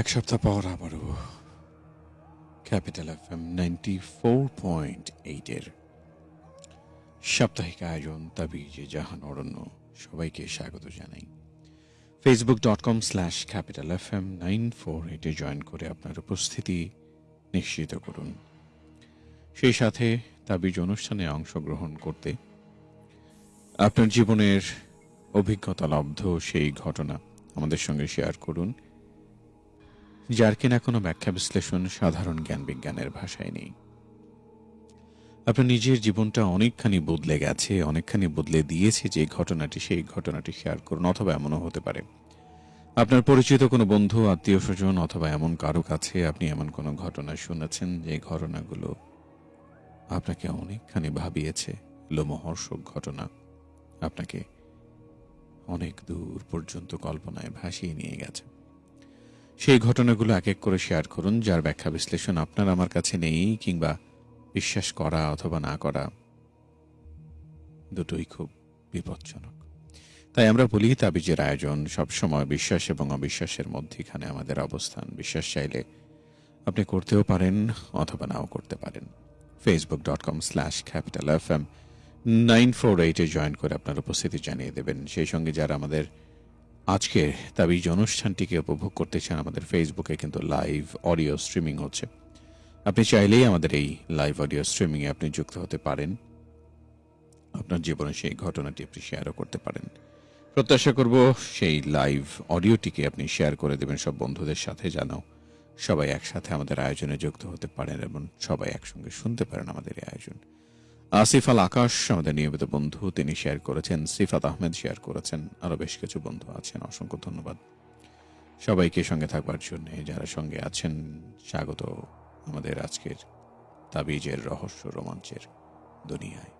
এক সপ্তাহ পর আবারও capital F M ninety four point এইটের সাপ্তাহিক আয়োজন তাবিজে জাহান অরণ্য সবাইকে স্বাগত জানাই। Facebook dot com slash capital F M nine four এইটে জয়েন করে আপনার উপস্থিতি নিশ্চিত করুন। সেই সাথে তাবিজ অনুষ্ঠানে অংশগ্রহণ করতে আপনার জীবনের অভিজ্ঞতা, লব্ধ সেই ঘটনা আমাদের সঙ্গে শেয়ার করুন। যার কিনা কোনো ব্যাখ্যা বিশ্লেষণ সাধারণ জ্ঞান বিজ্ঞানের ভাষায় নেই। আপনার নিজের জীবনটা অনেকখানি বদলে গেছে, অনেকখানি বদলে দিয়েছে যে ঘটনাটি, সেই ঘটনাটি শেয়ার করুন, অথবা এমনও হতে পারে। আপনার পরিচিত কোনো বন্ধু, আত্মীয় স্বজন, অথবা এমন কারও কাছে আপনি এমন কোনো ঘটনা শুনেছেন যে ঘটনাগুলো আপনাকে অনেকখানি ভাবিয়েছে? লোমহর্ষক ঘটনা আপনাকে অনেক দূর পর্যন্ত কল্পনায় ভাসিয়ে নিয়ে গেছে। সেই ঘটনাগুলো এক এক করে শেয়ার করুন, যার ব্যাখ্যা বিশ্লেষণ আপনার আমার কাছে নেই, কিংবা বিশ্বাস করা অথবা না করা দুটোই খুব বিপজ্জনক। তাই আমরা বলি, তাবিজের আয়োজন সবসময় বিশ্বাস এবং অবিশ্বাসের মধ্যেখানে আমাদের অবস্থান। বিশ্বাস চাইলে আপনি করতেও পারেন অথবা নাও করতে পারেন। Facebook dot com slash capital F M nine four এইটে জয়েন করে আপনার উপস্থিতি জানিয়ে দেবেন। সেই সঙ্গে যারা আমাদের আজকের তাবিজ অনুষ্ঠানটিকে উপভোগ করতে চান আমাদের ফেসবুকে কিন্তু লাইভ অডিও স্ট্রিমিং হচ্ছে। আপনি চাইলেই আমাদের এই লাইভ অডিও স্ট্রিমিংয়ে আপনি যুক্ত হতে পারেন। আপনার জীবনে সেই ঘটনাটি আপনি শেয়ারও করতে পারেন। প্রত্যাশা করব সেই লাইভ অডিওটিকে আপনি শেয়ার করে দেবেন সব বন্ধুদের সাথে জানো সবাই একসাথে আমাদের আয়োজনে যুক্ত হতে পারেন এবং সবাই একসঙ্গে শুনতে পারেন আমাদের এই আয়োজন। আসিফ আল আকাশ আমাদের নিয়মিত বন্ধু। তিনি শেয়ার করেছেন, সিফাত আহমেদ শেয়ার করেছেন আরও বেশ কিছু বন্ধু আছেন। অসংখ্য ধন্যবাদ। সবাইকে সঙ্গে থাকবার জন্য যারা সঙ্গে আছেন, স্বাগত আমাদের আজকের তাবিজের রহস্য রোমাঞ্চের দুনিয়ায়।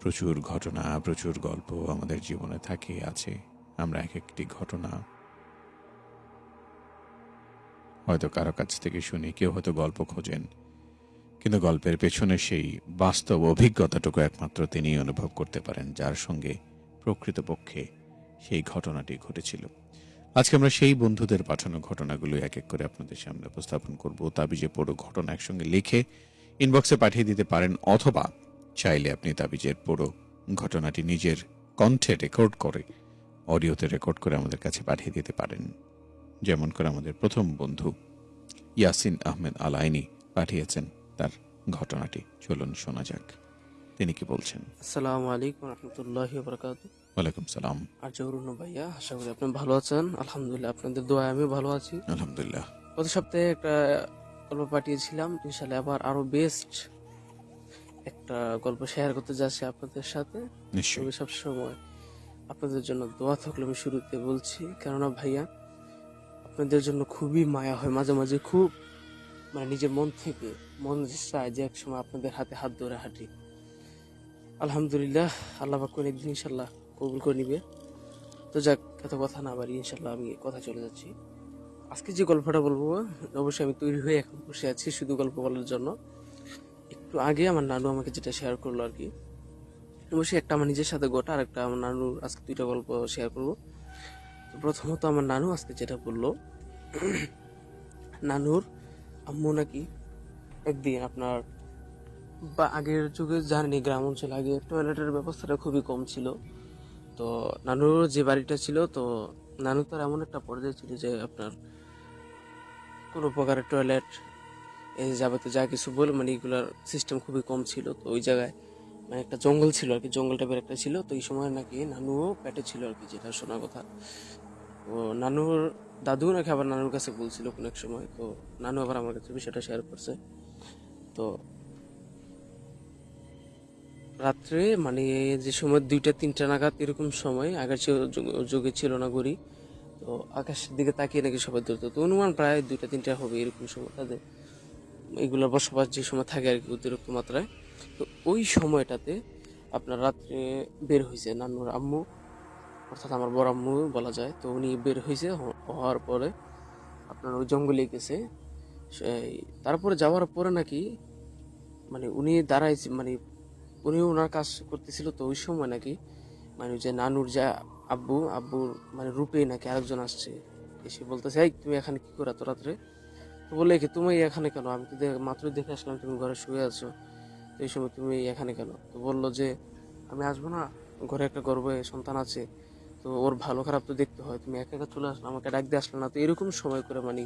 প্রচুর ঘটনা, প্রচুর গল্প আমাদের জীবনে থাকে, আছে। আমরা এক একটি ঘটনা হয়তো কারও কাছ থেকে শুনি, কেউ হয়তো গল্প খোঁজেন। কিন্তু গল্পের পেছনে সেই বাস্তব অভিজ্ঞতাটুকু একমাত্র তিনিই অনুভব করতে পারেন, যার সঙ্গে প্রকৃতপক্ষে সেই ঘটনাটি ঘটেছিল। আজকে আমরা সেই বন্ধুদের পাঠানো ঘটনাগুলো এক এক করে আপনাদের সামনে উপস্থাপন করব। তাবিজে পুরো ঘটনা একসঙ্গে লিখে ইনবক্সে পাঠিয়ে দিতে পারেন, অথবা চাইলে আপনি তাবিজের পুরো ঘটনাটি নিজের কণ্ঠে রেকর্ড করে, অডিওতে রেকর্ড করে আমাদের কাছে পাঠিয়ে দিতে পারেন। যেমন করে আমাদের প্রথম বন্ধু ইয়াসিন আহমেদ আলাইনি পাঠিয়েছেন। তার ঘটনাটি। চলুন শোনা যাক। তিনি কি বলছেন? আসসালামু আলাইকুম রহমতুল্লাহি বরকাত। ওয়ালাইকুম সালাম। আর জহরুন ভাইয়া আশা করি আপনি ভালো আছেন। আলহামদুলিল্লাহ আপনাদের দোয়া আমি ভালো আছি। আলহামদুলিল্লাহ। গত সপ্তাহে একটা গল্প পাঠিয়েছিলাম ইনশাল্লাহ আবার আরও বেস্ট একটা গল্প শেয়ার করতে যাচ্ছি আপনাদের সাথে। নিশ্চয়ই। তবে সবসময় আপনাদের জন্য দোয়া থাকলে আমি শুরুতে বলছি কেননা ভাইয়া আপনাদের জন্য খুবই মায়া হয় মাঝে মাঝে খুব মানে নিজের মন থেকে মন চায় যে এক সময় আপনাদের হাতে হাত ধরে হাঁটি। আলহামদুলিল্লাহ, আল্লাহ পাক একদিন ইনশাল্লাহ কবুল করে নিবে। তো যাক, এত কথা না বাড়ি ইনশাল্লাহ আমি কথা চলে যাচ্ছি। আজকে যে গল্পটা বলব, অবশ্যই আমি তৈরি হয়ে এখন বসে আছি শুধু গল্প বলার জন্য। একটু আগে আমার নানু আমাকে যেটা শেয়ার করল আর কি। অবশ্যই একটা আমার নিজের সাথে গোটা আর একটা আমার নানুর আজকে দুইটা গল্প শেয়ার করব। তো প্রথমত আমার নানু আজকে যেটা বলল, নানুর আম্মু নাকি একদিন আপনার বা আগের যুগে জানেনি গ্রাম অঞ্চলে আগে টয়লেটের ব্যবস্থাটা খুবই কম ছিল। তো নানুর যে বাড়িটা ছিল, তো নানু তার এমন একটা পর্যায়ে ছিল যে আপনার কোনো প্রকারের টয়লেট এই যাবতীয় যা কিছু বলে মানে এগুলার সিস্টেম খুবই কম ছিল। তো ওই জায়গায় মানে একটা জঙ্গল ছিল আর কি জঙ্গল টাইপের একটা ছিল। তো এই সময় নাকি নানুও পেটে ছিল আর কি যেটা শোনা কথা। তো নানুর দাদু নাকি আবার নানুর কাছে বলছিল কোনো এক সময়। তো নানু আবার আমার কাছে বিষয়টা শেয়ার করছে। তো রাত্রে মানে যে সময় দুইটা, তিনটা নাগাদ এরকম সময় চেয়ে যুগ- ছিল না ঘড়ি, তো আকাশের দিকে তাকিয়ে নাকি সবাই ধরতো তো অনুমান প্রায় দুইটা, তিনটা হবে এরকম সময় তাদের। এগুলোর বসবাস যে সময় থাকে আর কি অতিরিক্ত মাত্রায়। তো ওই সময়টাতে আপনার রাত্রে বের হয়েছে নানুর আম্মু, অর্থাৎ আমার বড় আম্মু বলা যায়। তো উনি বের হয়েছে হওয়ার পরে আপনার ওই জঙ্গলে গেছে। তারপরে যাওয়ার পরে নাকি মানে উনি দাঁড়াইছে মানে উনি ওনার কাজ করতেছিল তো ওই সময় নাকি মানে যে নানুর যা আব্বু, আব্বুর মানে রূপে নাকি আরেকজন আসছে, এসে বলতেছে, এই, তুমি এখানে কি করে এত রাত্রে? তো বলে কি তুমি এখানে কেন? আমি তো মাত্র দেখে আসলাম তুমি ঘরে শুয়ে আছো, তো এই সময় তুমি এখানে কেন? তো বলল যে, আমি আসব না, ঘরে একটা গর্বে সন্তান আছে, তো ওর ভালো খারাপ তো দেখতে হয়, তুমি একা একা চলে আসলে, আমাকে ডাক দিয়ে আসলে না। তো এরকম সময় করে মানে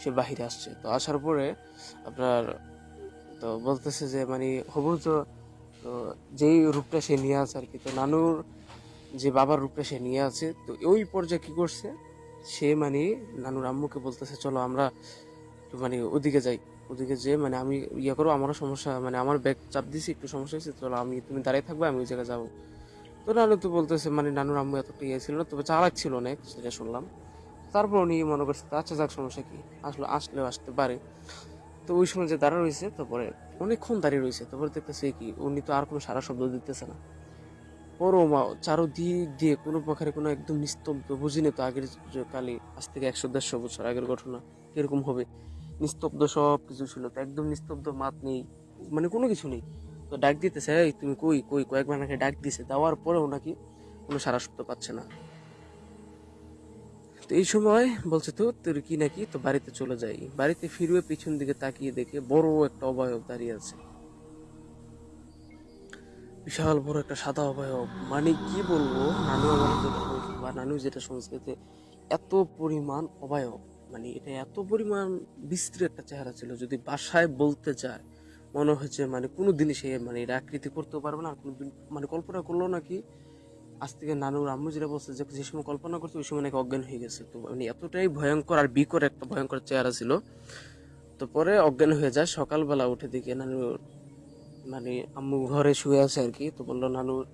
সে বাহিরে আসছে। তো আসার পরে আপনার তো বলতেছে যে মানে হবু তো তো যেই রূপটা সে নিয়ে আছে আর কি, তো নানুর যে বাবার রূপটা সে নিয়ে আছে, তো ওই পর্যায়ে কি করছে? সে মানে নানুর আম্মুকে বলতেছে, চলো আমরা একটু মানে ওদিকে যাই। ওদিকে যে মানে আমি ইয়ে করো আমারও সমস্যা মানে আমার ব্যাগ চাপ দিছি, একটু সমস্যা হয়েছে, চলো আমি, তুমি দাঁড়িয়ে থাকবে, আমি ওই জায়গায় যাব। তো নানু তো বলতেছে মানে নানুর আম্মু এতটা ইয়ে ছিল না, তবে চালাক ছিল অনেক, সেটা শুনলাম। তারপর উনি মনে করছে আচ্ছা যাক, সমস্যা কি? আসলে, আসলেও আসতে পারে। তো ওই সময় যে দাঁড়া রয়েছে, তারপরে অনেকক্ষণ দাঁড়িয়ে রয়েছে, তারপরে দেখতেছে কি, উনি তো আর কোনো সারা শব্দ দিতেছে না। পরও মা চারোদিক দিয়ে কোনো প্রকারে কোনো একদম নিস্তব্ধ, বুঝিনি তো আগের কালে, আজ থেকে একশো দেড়শো বছর আগের ঘটনা, কীরকম হবে? নিস্তব্ধ সব কিছু ছিল, তো একদম নিস্তব্ধ, মাত নেই মানে কোনো কিছু নেই। তো ডাক দিতেছে তুমি কই কই? কয়েকবার নাকি ডাক দিছে, দেওয়ার পরেও নাকি কোনো সারা শব্দ পাচ্ছে না। তো এই সময় বলছে তো তোর কি নাকি তো বাড়িতে চলে যাই বাড়িতে ফিরবে পিছন দিকে তাকিয়ে দেখে বড় একটা অবয়ব দাঁড়িয়ে আছে। বিশাল বড় একটা সাদা অবয়ব। মানে কি বলব, নানু আমার যেটা বলছে বা নানু যেটা সংস্কৃতি এত পরিমাণ অবয়ব। মানে এটা এত পরিমাণ বিস্তৃত একটা চেহারা ছিল, যদি বাসায় বলতে যায় মনে হচ্ছে মানে কোনো দিনই সে মানে এটা আকৃতি করতেও পারবে না, আর কোনোদিন মানে কল্পনা করল নাকি আজ থেকে নানুর আম্মু যেটা বলছে যে যে সময় কল্পনা করছে ওই সময় নাকি অজ্ঞান হয়ে গেছে। তো মানে এতটাই ভয়ঙ্কর আর বিকর একটা ভয়ঙ্কর চেহারা ছিল। তো পরে অজ্ঞান হয়ে যায় সকালবেলা উঠে দেখে নানুর মানে আম্মু ঘরে শুয়ে আছে আর কি। তো বলল নানুর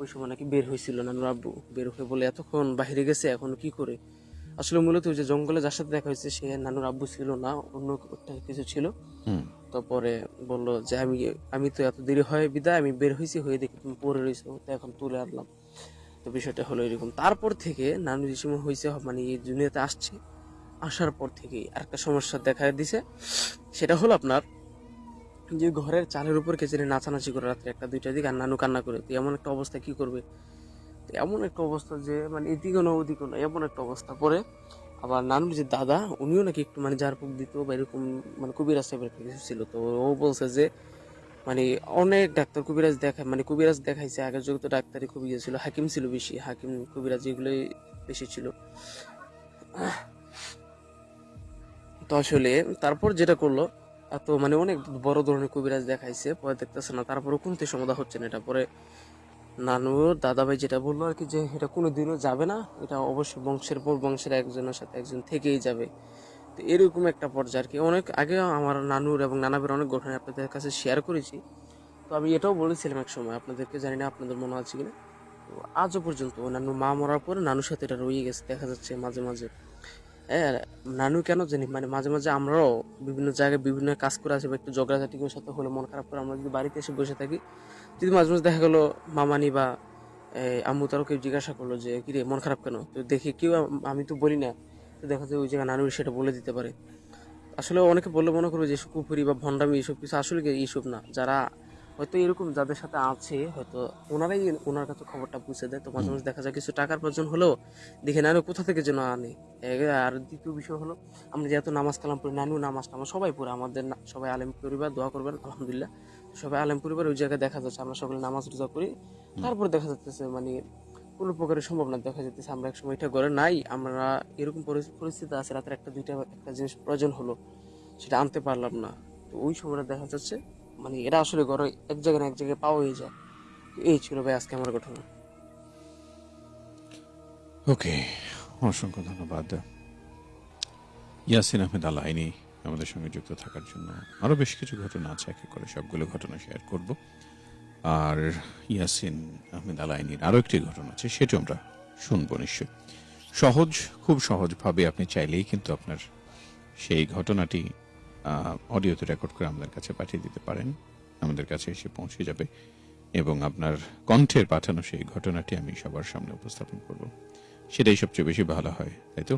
ওই সময় নাকি বের হয়েছিল নানুর আব্বু। বের হয়ে বলে এতক্ষণ বাহিরে গেছে এখন কি করে? আসলে মূলত ওই যে জঙ্গলে যার সাথে দেখা হয়েছে সে নানুর আব্বু ছিল না অন্য একটা কিছু ছিল। তারপরে বলল যে আমি আমি তো এত দেরি হয় বিদায় আমি বের হয়েছি হয়ে দেখি তুমি পরে রয়েছো তো এখন তুলে আনলাম। তো বিষয়টা হলো এরকম। তারপর থেকে নানু সময় হয়েছে মানে এই দুনিয়াতে আসছে। আসার পর থেকেই আরেকটা সমস্যা দেখা দিছে। সেটা হলো আপনার যে ঘরের চালের উপর কে জানি নাচানাচি করে রাত্রে একটা দুইটা দিকে আর নানু কান্না করে। তো এমন একটা অবস্থা কি করবে? তো এমন একটা অবস্থা যে মানে এদিকে না ওদিকে না, এমন একটা অবস্থা। পরে আবার নানুর যে দাদা, উনিও নাকি একটু মানে ঝাড়ফুঁক দিত বা এরকম মানে টাইপের একটা কিছু ছিল। তো ও বলছে যে মানে অনেক ডাক্তার কবিরাজ দেখা মানে কবিরাজ দেখাইছে। আগের যুগে তো ডাক্তারই খুব ইয়ে ছিল। হাকিম ছিল বেশি। হাকিম, কবিরাজ এগুলোই বেশি ছিল। তো আসলে তারপর যেটা করল, এত মানে অনেক বড় ধরনের কবিরাজ দেখাইছে, পরে দেখতেছে না, তারপরে কোনতে সমাধা হচ্ছে না এটা। পরে নানু নানুর দাদাভাই যেটা বলল আর কি যে, এটা কোনো দিনও যাবে না। এটা অবশ্যই বংশের পর বংশের একজনের সাথে একজন থেকেই যাবে। তো এরকম একটা পর্যায়ে আর কি অনেক আগে আমার নানুর এবং নানাবের অনেক ঘটনা আপনাদের কাছে শেয়ার করেছি। তো আমি এটাও বলেছিলাম এক সময়, আপনাদেরকে জানি না আপনাদের মনে আছে কিনা? তো আজও পর্যন্ত নানু মা মরার পরে নানুর সাথে এটা রয়ে গেছে, দেখা যাচ্ছে মাঝে মাঝে। হ্যাঁ নানু কেন জানি মানে মাঝে মাঝে আমরাও বিভিন্ন জায়গায় বিভিন্ন কাজ করে আসি বা একটু ঝগড়াঝাটি করে সাথে হলে মন খারাপ করে আমরা যদি বাড়িতে এসে বসে থাকি, যদি মাঝে মাঝে দেখা গেলো মামানি বা আম্মু তারও কেউ জিজ্ঞাসা করল যে, কিরে, মন খারাপ কেন? তো দেখি কেউ, আমি তো বলি না তো দেখা যায় ওই জায়গায় নানু সেটা বলে দিতে পারে। আসলে অনেকে বললে মনে করবে যে কুপুরি বা ভণ্ডামি এইসব কিছু আসলে এইসব না? যারা হয়তো এরকম যাদের সাথে আছে, হয়তো ওনারাই ওনার কাছে খবরটা পৌঁছে দেয়। তো মাঝে মাঝে দেখা যায় কিছু টাকার প্রয়োজন হলেও দেখে নানু কোথা থেকে যেন আনে? আর দ্বিতীয় বিষয় হলো, আমরা যেহেতু নামাজ কালাম পড়ি নানু নামাজ টামাজ সবাই পড়ে, আমাদের সবাই আলেম পরিবার, দোয়া করবেন, আলহামদুলিল্লাহ। সবাই আলেম পরিবার ওই জায়গায় দেখা যাচ্ছে, আমরা সকলে নামাজ রোজা করি। তারপর দেখা যাচ্ছে মানে কোনো প্রকারের সম্ভব না দেখা যাচ্ছে আমরা এক সময় এটা ঘরে নাই, আমরা এরকম পরি- পরিস্থিতি আছে, রাতের একটা, দুইটা একটা জিনিস প্রয়োজন হলো, সেটা আনতে পারলাম না। তো ওই সময়টা দেখা যাচ্ছে মানে এরা আসলে ঘরে এক জায়গায় না এক জায়গায় পাওয়া হয়ে যায়। তো এই ছিল ভাই আজকে আমার ঘটনা। ওকে, অসংখ্য ধন্যবাদ। ইয়াসিন আহমেদ আলাইনি আমাদের সঙ্গে যুক্ত থাকার জন্য আরও বেশ কিছু ঘটনা আছে, এক করে সবগুলো ঘটনা শেয়ার করব। আর ইয়াসিন আহমেদ আলাইনির আরও একটি ঘটনা আছে, সেটা আমরা শুনব নিশ্চয়ই। সহজ, খুব সহজভাবে আপনি চাইলেই কিন্তু আপনার সেই ঘটনাটি অডিওতে রেকর্ড করে আমাদের কাছে পাঠিয়ে দিতে পারেন। আমাদের কাছে এসে পৌঁছে যাবে এবং আপনার কণ্ঠের পাঠানো সেই ঘটনাটি আমি সবার সামনে উপস্থাপন করব। সেটাই সবচেয়ে বেশি ভালো হয়, তাই তো?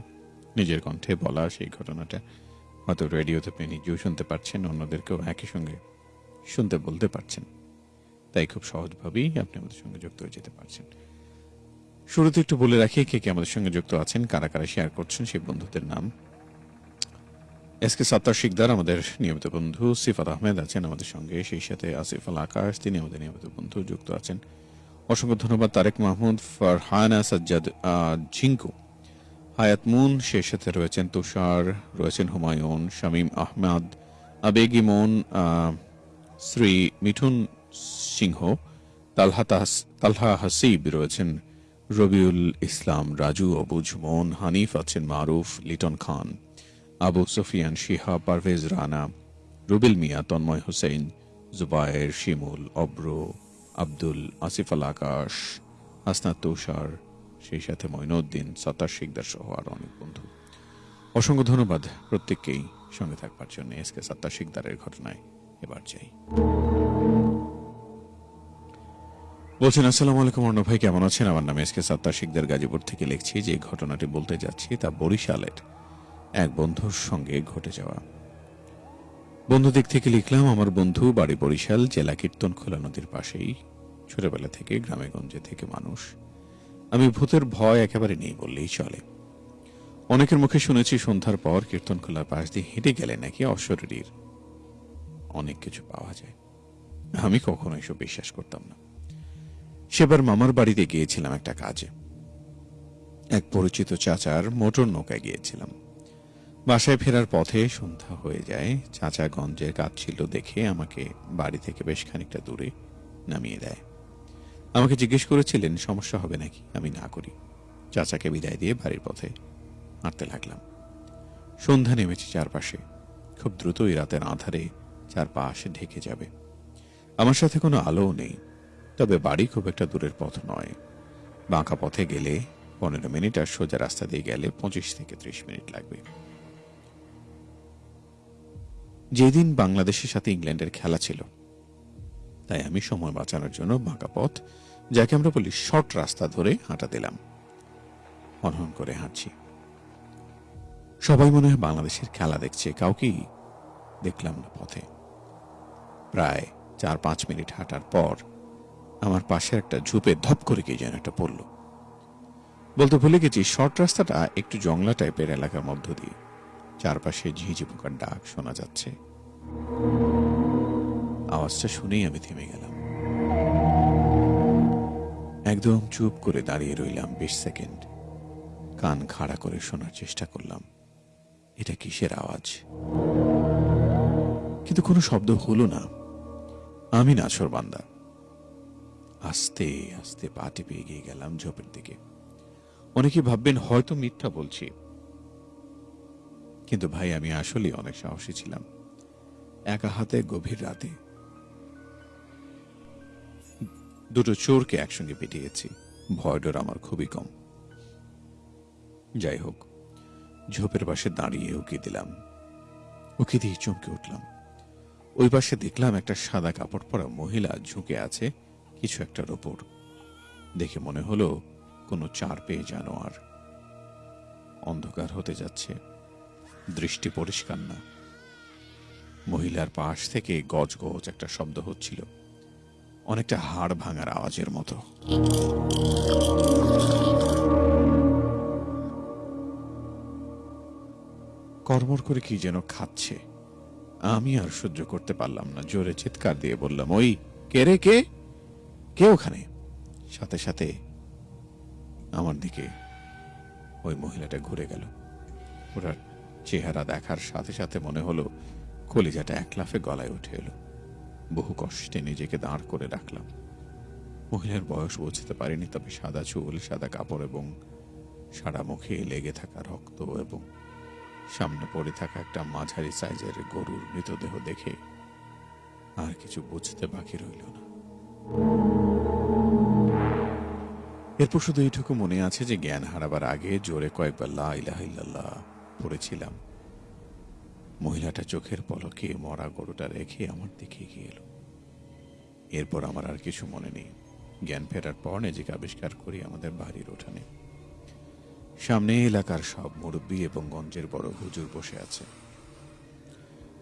নিজের কণ্ঠে বলা সেই ঘটনাটা। হয়তো রেডিওতে আপনি নিজেও শুনতে পারছেন, অন্যদেরকেও একই সঙ্গে শুনতে বলতে পারছেন। তাই খুব সহজভাবেই আপনি আমাদের সঙ্গে যুক্ত হয়ে যেতে পারছেন। শুরুতে একটু বলে রাখি কে কে আমাদের সঙ্গে যুক্ত আছেন, কারা কারা শেয়ার করছেন সেই বন্ধুদের নাম। এস কে সত্তার শিকদার আমাদের নিয়মিত বন্ধু, সিফাত আহমেদ আছেন আমাদের সঙ্গে, সেই সাথে আসিফ আল আকাশ, তিনি আমাদের নিয়মিত বন্ধু যুক্ত আছেন। অসংখ্য ধন্যবাদ তারেক মাহমুদ, ফারহানা, সাজ্জাদ ঝিঙ্কু, হায়াত মুন, সেই সাথে রয়েছেন তুষার, রয়েছেন হুমায়ুন, শামীম আহমেদ, আবেগি মন শ্রী মিঠুন সিংহ, তালহা তালহা হাসিব রয়েছেন রবিউল ইসলাম রাজু, অবুজ মন হানিফ আছেন মারুফ, লিটন খান, আবু সুফিয়ান, শিহা, পারভেজ রানা, রুবেল মিয়া, তন্ময় হোসেন, জুবায়ের শিমুল, অব্র, আব্দুল, আসিফ আল আকাশ, হাসনাত তুষার, সেই সাথে মঈনুদ্দিন সত্তার শিকদার সহ আরও অনেক বন্ধু। অসংখ্য ধন্যবাদ প্রত্যেককেই সঙ্গে থাকবার জন্য। এস কে সত্তার শিকদারের ঘটনায় এবার যাই। বলছেন, আসসালামু আলাইকুম অর্ণ ভাই, কেমন আছেন? আমার নাম এস কে সত্তার শিকদার গাজীপুর থেকে লিখছি যে ঘটনাটি বলতে যাচ্ছি তা বরিশালের এক বন্ধুর সঙ্গে ঘটে যাওয়া। বন্ধু দিক থেকে লিখলাম, আমার বন্ধু বাড়ি বরিশাল, জেলা কীর্তনখোলা নদীর পাশেই, ছোটবেলা থেকে গ্রামে গঞ্জে থেকে মানুষ। আমি ভূতের ভয় একেবারে নেই বললেই চলে। অনেকের মুখে শুনেছি, সন্ধ্যার পর কীর্তনখোলার পাশ দিয়ে হেঁটে গেলে নাকি অশরীরীর অনেক কিছু পাওয়া যায়। আমি কখনো এসব বিশ্বাস করতাম না। সেবার মামার বাড়িতে গিয়েছিলাম একটা কাজে। এক পরিচিত চাচার মোটর নৌকায় গিয়েছিলাম। বাসায় ফেরার পথে সন্ধ্যা হয়ে যায়। চাচা গঞ্জের কাজ ছিল দেখে আমাকে বাড়ি থেকে বেশ খানিকটা দূরে নামিয়ে দেয়। আমাকে জিজ্ঞেস করেছিলেন, সমস্যা হবে নাকি? আমি না করি। চাচাকে বিদায় দিয়ে বাড়ির পথে হাঁটতে লাগলাম। সন্ধ্যা নেমেছে চারপাশে। খুব দ্রুতই রাতের আধারে চারপাশ ঢেকে যাবে। আমার সাথে কোনো আলোও নেই। তবে বাড়ি খুব একটা দূরের পথ নয়। বাঁকা পথে গেলে পনেরো মিনিট আর সোজা রাস্তা দিয়ে গেলে পঁচিশ থেকে ত্রিশ মিনিট লাগবে। যেদিন বাংলাদেশের সাথে ইংল্যান্ডের খেলা ছিল, তাই আমি সময় বাঁচানোর জন্য বাঁকা পথ, যাকে আমরা বলি শর্ট রাস্তা ধরে হাঁটা দিলাম। অনহন করে হাঁটছি। সবাই মনে হয় বাংলাদেশের খেলা দেখছে, কাউকেই দেখলাম না পথে। প্রায় চার পাঁচ মিনিট হাঁটার পর আমার পাশে একটা ঝুপে ধপ করে কে যেন একটা পড়ল। বলতে ভুলে গেছি, শর্ট রাস্তাটা একটু জংলা টাইপের এলাকার মধ্য দিয়ে। চারপাশে ঝিঁঝি পোকার ডাক শোনা যাচ্ছে। আওয়াজটা শুনেই আমি থেমে গেলাম। একদম চুপ করে দাঁড়িয়ে রইলাম বিশ সেকেন্ড। কান খাড়া করে শোনার চেষ্টা করলাম। এটা কিসের আওয়াজ? কিন্তু কোনো শব্দ হলো না। আমি নাছর বান্দা। আস্তে আস্তে পা টিপে এগিয়ে গেলাম ঝোপের দিকে। অনেকে ভাববেন, হয়তো মিথ্যা বলছি। কিন্তু ভাই, আমি আসলে অনেক সাহসী ছিলাম। একা হাতে, গভীর রাতে। দুটো চোরকে একসঙ্গে পিটিয়েছি। ভয় ডর আমার খুবই কম। যাই হোক, ঝোপের পাশে দাঁড়িয়ে উকি দিলাম। উকি দিয়ে চমকে উঠলাম। ওই পাশে দেখলাম একটা সাদা কাপড় পরা মহিলা ঝুঁকে আছে। কিছু একটার ওপর। দেখে মনে হলো কোনো চার পেয়ে জানোয়ার অন্ধকার হতে যাচ্ছে। দৃষ্টি পরিষ্কার না। মহিলার পাশ থেকে গজ গজ একটা শব্দ হচ্ছিল। অনেকটা হাড় ভাঙার আওয়াজের মতো। কর্মর করে কি যেন খাচ্ছে। আমি আর সহ্য করতে পারলাম না। জোরে চিৎকার দিয়ে বললাম, ওই কে রে কে? কে ওখানে? সাথে সাথে আমার দিকে ওই মহিলাটা ঘুরে গেল। ওনার চেহারা দেখার সাথে সাথে মনে হলো কলিজাটা এক লাফে গলায় উঠে এলো। বহু কষ্টে নিজেকে দাঁড় করে রাখলাম। মহিলার বয়স বুঝতে পারিনি, তবে সাদা চুল, সাদা কাপড় এবং সারা মুখে লেগে থাকা রক্ত এবং সামনে পড়ে থাকা একটা মাঝারি সাইজের গরুর মৃতদেহ দেখে আর কিছু বুঝতে বাকি রইল না। এরপর শুধু এইটুকু মনে আছে যে জ্ঞান হারাবার আগে জোরে কয়েকবার লা ইলাহা ইল্লাল্লাহ পড়েছিলাম। মহিলাটা চোখের পলকে মরা গরুটা রেখে আমার দিকে এগিয়ে এলো। এরপর আমার আর কিছু মনে নেই। জ্ঞান ফেরার পর নিজেকে আবিষ্কার করি আমাদের বাড়ির উঠানে। সামনে এলাকার সব মুরব্বী এবং গঞ্জের বড় হুজুর বসে আছে।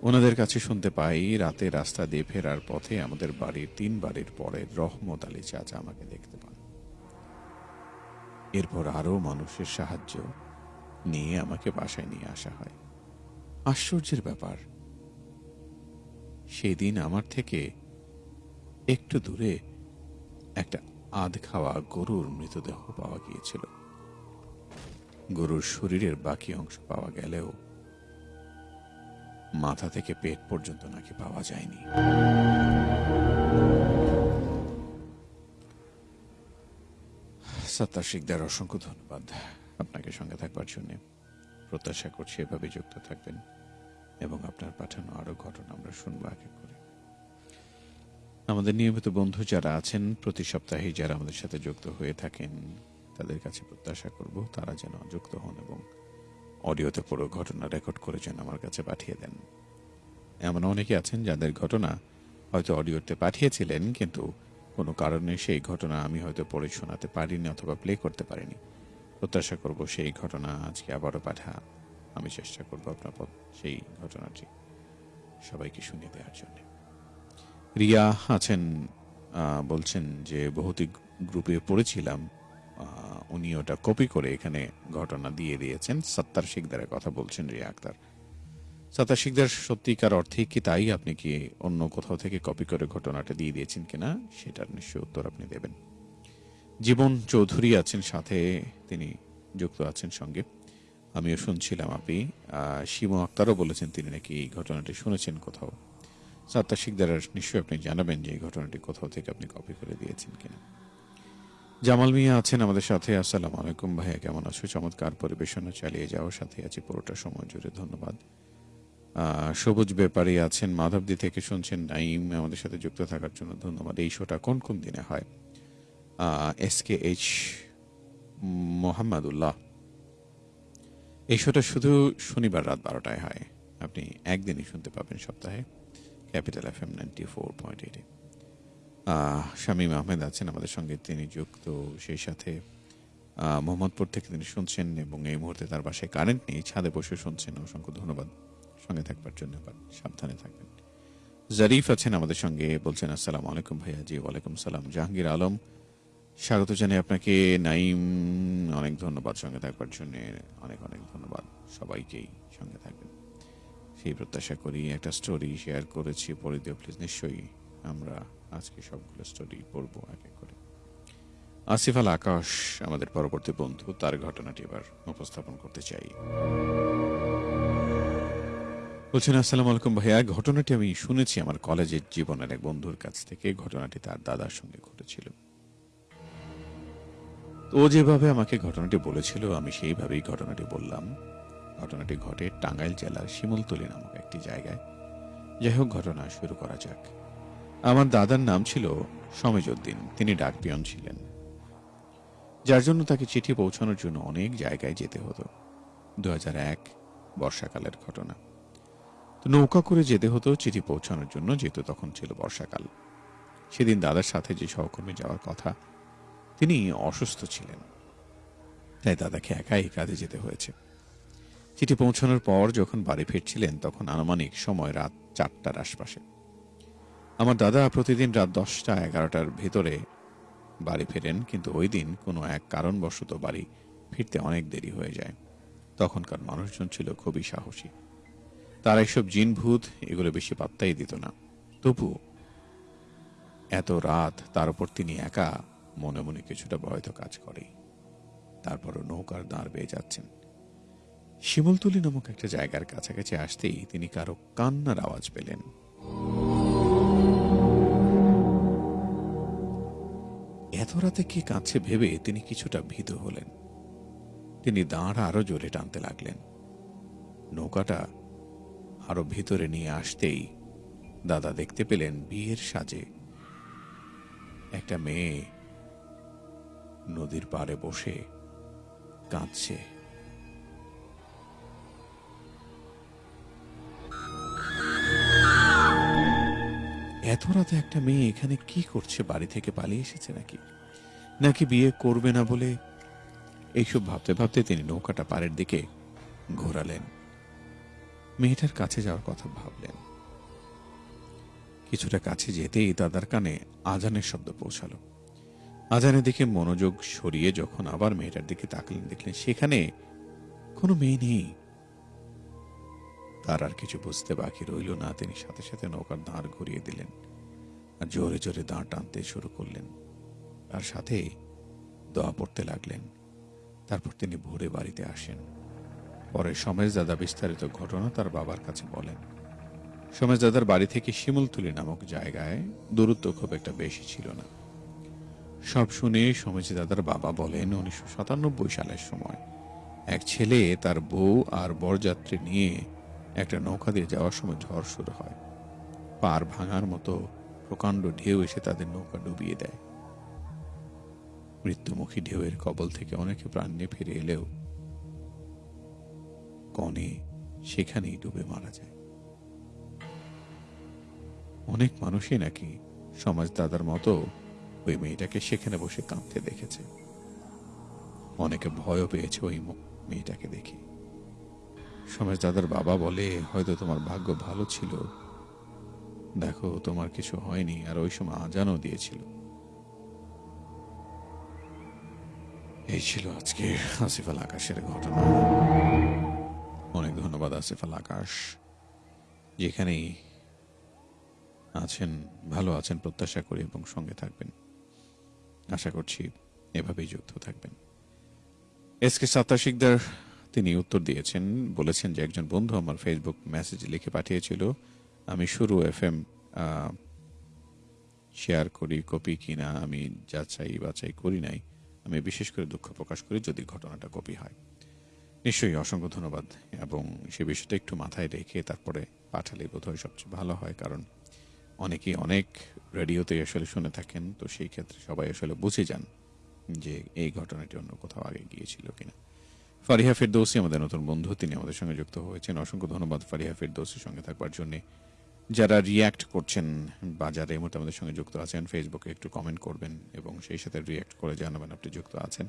ওনাদের কাছে শুনতে পাই, রাতে রাস্তা দিয়ে ফেরার পথে আমাদের বাড়ির তিন বাড়ির পরে রহমত আলী চাচা আমাকে দেখতে পান। এরপর আরও মানুষের সাহায্য নিয়ে আমাকে বাসায় নিয়ে আসা হয়। আশ্চর্যের ব্যাপার সেই দিন আমার থেকে একটু দূরে একটা আধ খাওয়া গরুর মৃতদেহ পাওয়া গিয়েছিল। গরুর শরীরের বাকি অংশ পাওয়া গেলেও মাথা থেকে পেট পর্যন্ত নাকি পাওয়া যায়নি। সত্তার শিকদার অসংখ্য ধন্যবাদ। আপনাকে সঙ্গে থাকবার জন্য প্রত্যাশা করছি এভাবে যুক্ত থাকবেন এবং আপনার পাঠানো আরও ঘটনা আমরা শুনব এক করে। আমাদের নিয়মিত বন্ধু যারা আছেন, প্রতি সপ্তাহে যারা আমাদের সাথে যুক্ত হয়ে থাকেন, তাদের কাছে প্রত্যাশা করব তারা যেন যুক্ত হন এবং অডিওতে পুরো ঘটনা রেকর্ড করে যেন আমার কাছে পাঠিয়ে দেন। এমন অনেকে আছেন যাদের ঘটনা হয়তো অডিওতে পাঠিয়েছিলেন, কিন্তু কোনো কারণে সেই ঘটনা আমি হয়তো পড়ে শোনাতে পারিনি অথবা প্লে করতে পারিনি। প্রত্যাশা করব সেই ঘটনা আজকে আবারও পাঠা। আমি চেষ্টা করব আপনার সেই ঘটনাটি সবাইকে শুনিয়ে দেওয়ার জন্য। রিয়া আছেন বলছেন যে ভৌতিক গ্রুপে পড়েছিলাম। উনি ওটা কপি করে এখানে ঘটনা দিয়ে দিয়েছেন। সত্তার শিকদারের কথা বলছেন রিয়া আক্তার। সত্তার শিকদার সত্যিকার অর্থে কি তাই? আপনি কি অন্য কোথাও থেকে কপি করে ঘটনাটা দিয়ে দিয়েছেন কিনা? সেটার নিশ্চয় উত্তর আপনি দেবেন। জীবন চৌধুরী আছেন সাথে, তিনি যুক্ত আছেন সঙ্গে। আমিও শুনছিলাম আপনি। শিমু আক্তারও বলেছেন তিনি নাকি এই ঘটনাটি শুনেছেন কোথাও। সাত্তার শিকদার নিশ্চয়ই আপনি জানাবেন যে এই ঘটনাটি কোথাও থেকে আপনি কপি করে দিয়েছেন কিনা। জামাল মিয়া আছেন আমাদের সাথে। আসসালামু আলাইকুম ভাইয়া, কেমন আছো? চমৎকার পরিবেশনা চালিয়ে যাওয়ার সাথে আছি পুরোটা সময় জুড়ে। ধন্যবাদ। সবুজ ব্যাপারী আছেন, মাধবদি থেকে শুনছেন নাইম, আমাদের সাথে যুক্ত থাকার জন্য ধন্যবাদ। এই শোটা কোন কোন দিনে হয়? S K H Mohammadullah. এই শোটা শুধু শনিবার রাত বারোটায় হয়। আপনি একদিনই শুনতে পাবেন সপ্তাহে। Capital F M ninety four point এইটে। শামীম আহমেদ আছেন আমাদের সঙ্গে, তিনি যুক্ত, সেই সাথে মোহাম্মদপুর থেকে তিনি শুনছেন এবং এই মুহূর্তে তার বাসায় কারেন্ট নেই, ছাদে বসে শুনছেন। অসংখ্য ধন্যবাদ। সঙ্গে থাকবার জন্য সাবধানে থাকবেন। জারিফ আছেন আমাদের সঙ্গে, বলছেন, আসসালাম আলাইকুম ভাইয়া জি, ওয়ালাইকুম সালাম। জাহাঙ্গীর আলম, স্বাগত জানাই আপনাকে। নাইম অনেক ধন্যবাদ সঙ্গে থাকবার জন্য, অনেক অনেক ধন্যবাদ সবাইকেই সঙ্গে থাকবেন। সেই প্রত্যাশা করি একটা স্টোরি শেয়ার করেছি, পরে দিও প্লিজ নিশ্চয়ই আমরা আজকে সবগুলো স্টোরি পড়ব এক এক করে। আসিফ আল আকাশ, আমাদের পরবর্তী বন্ধু, তার ঘটনাটি এবার উপস্থাপন করতে চাই। বলছেন, আসসালামু আলাইকুম ভাইয়া। ঘটনাটি আমি শুনেছি আমার কলেজের জীবনের এক বন্ধুর কাছ থেকে। ঘটনাটি তার দাদার সঙ্গে ঘটেছিল। ও যেভাবে আমাকে ঘটনাটি বলেছিল, আমি সেইভাবেই ঘটনাটি বললাম। ঘটনাটি ঘটে টাঙ্গাইল জেলার শিমুলতলি নামক একটি জায়গায়। যাই হোক, ঘটনা শুরু করা যাক। আমার দাদার নাম ছিল সমেজউদ্দিন। তিনি ডাক পিয়ন ছিলেন। যার জন্য তাকে চিঠি পৌঁছানোর জন্য অনেক জায়গায় যেতে হতো। দু বর্ষাকালের ঘটনা। নৌকা করে যেতে হতো চিঠি পৌঁছানোর জন্য, যেহেতু তখন ছিল বর্ষাকাল। সেদিন দাদার সাথে যে সহকর্মী যাওয়ার কথা, তিনি অসুস্থ ছিলেন। তাই দাদাকে একাই কাজে যেতে হয়েছে। চিঠি পৌঁছানোর পর যখন বাড়ি ফিরছিলেন, তখন আনুমানিক সময় রাত চারটার আশপাশে। আমার দাদা প্রতিদিন রাত দশটা এগারোটার ভেতরে বাড়ি ফেরেন, কিন্তু ওই দিন কোনো এক কারণবশত বাড়ি ফিরতে অনেক দেরি হয়ে যায়। তখনকার মানুষজন ছিল খুবই সাহসী। তারা এসব জিন ভূত এগুলো বেশি পাত্তাই দিত না। তবু এত রাত তার উপর তিনি একা মনে মনে কিছুটা ভয় তো কাজ করেই। তারপরও নৌকার দাঁড় বেয়ে যাচ্ছেন। শিমুলতলি নামক একটা জায়গার কাছাকাছি আসতেই তিনি কারও কান্নার আওয়াজ পেলেন। এত রাতে কে কাঁদছে ভেবে তিনি কিছুটা ভীত হলেন। তিনি দাঁড় আরও জোরে টানতে লাগলেন। নৌকাটা আরও ভিতরে নিয়ে আসতেই দাদা দেখতে পেলেন বিয়ের সাজে। একটা মেয়ে নদীর পাড়ে বসে কাঁদছে। এত রাতে একটা মেয়ে এখানে কি করছে? বাড়ি থেকে পালিয়ে এসেছে নাকি? নাকি বিয়ে করবে না বলে এইসব ভাবতে ভাবতে তিনি নৌকাটা পাড়ের দিকে ঘোরালেন। মেয়েটার কাছে যাওয়ার কথা ভাবলেন। কিছুটা কাছে যেতেই দাদার কানে আজানের শব্দ পৌঁছালো। আজানের দিকে মনোযোগ সরিয়ে যখন আবার মেয়েটার দিকে তাকালেন, দেখলেন সেখানে কোনো মেয়ে নেই। তার আর কিছু বুঝতে বাকি রইল না। তিনি সাথে সাথে নৌকার দাঁড় ঘুরিয়ে দিলেন আর জোরে জোরে দাঁড় টানতে শুরু করলেন তার সাথে দোয়া পড়তে লাগলেন। তারপর তিনি ভোরে বাড়িতে আসেন। পরে সমেশ দাদা বিস্তারিত ঘটনা তার বাবার কাছে বলেন। সমেশ দাদার বাড়ি থেকে শিমুলতুলি নামক জায়গায় দূরত্ব খুব একটা বেশি ছিল না। সব শুনে সমেশ দাদার বাবা বলেন, উনিশশো সাতানব্বই সালের সময় এক ছেলে তার বউ আর বরযাত্রী নিয়ে একটা নৌকা দিয়ে যাওয়ার সময় ঝড় শুরু হয়। পার ভাঙার মতো প্রকাণ্ড ঢেউ এসে তাদের নৌকা ডুবিয়ে দেয়। মৃত্যুমুখী ঢেউয়ের কবল থেকে অনেকে প্রাণ নিয়ে ফিরে এলেও কনে সেখানেই ডুবে মারা যায়। অনেক মানুষই নাকি সমাজ দাদার মতো ওই মেয়েটাকে সেখানে বসে কাঁদতে দেখেছে। অনেকে ভয়ও পেয়েছে ওই মেয়েটাকে দেখে। সমাজ দাদার বাবা বলে, হয়তো তোমার ভাগ্য ভালো ছিল। দেখো, তোমার কিছু হয়নি, আর ওই সময় আজানও দিয়েছিল। এই ছিল আজকে আসিফ আল আকাশের ঘটনা। ধন্যবাদ, আসিফ আল আকাশ। যেখানেই আছেন, ভালো আছেন, প্রত্যাশা করি এবং সঙ্গে থাকবেন। আশা করছি এভাবেই যুক্ত থাকবেন। এস কে সাত্তাশিকদার, তিনি উত্তর দিয়েছেন, বলেছেন যে একজন বন্ধু আমার ফেসবুক মেসেজ লিখে পাঠিয়েছিল, আমি শুরু এফ এম শেয়ার করি কপি কিনা, আমি যাচাই বাছাই করি নাই। আমি বিশেষ করে দুঃখ প্রকাশ করি যদি ঘটনাটা কপি হয়। নিশ্চয়ই অসংখ্য ধন্যবাদ এবং সে বিষয়টা একটু মাথায় রেখে তারপরে পাঠালে বোধহয় সবচেয়ে ভালো হয়, কারণ অনেকেই অনেক রেডিওতে আসলে শুনে থাকেন, তো সেই ক্ষেত্রে সবাই আসলে বুঝে যান যে এই ঘটনাটি অন্য কোথাও আগে গিয়েছিল কিনা। ফারিহা ফেরদৌসি আমাদের নতুন বন্ধু, তিনি আমাদের সঙ্গে যুক্ত হয়েছেন। অসংখ্য ধন্যবাদ ফারিহা ফেরদৌসির সঙ্গে থাকবার জন্য। যারা রিয়্যাক্ট করছেন বা যারা এই মুহূর্তে আমাদের সঙ্গে যুক্ত আছেন ফেসবুকে একটু কমেন্ট করবেন এবং সেই সাথে রিয়্যাক্ট করে জানাবেন আপনি যুক্ত আছেন।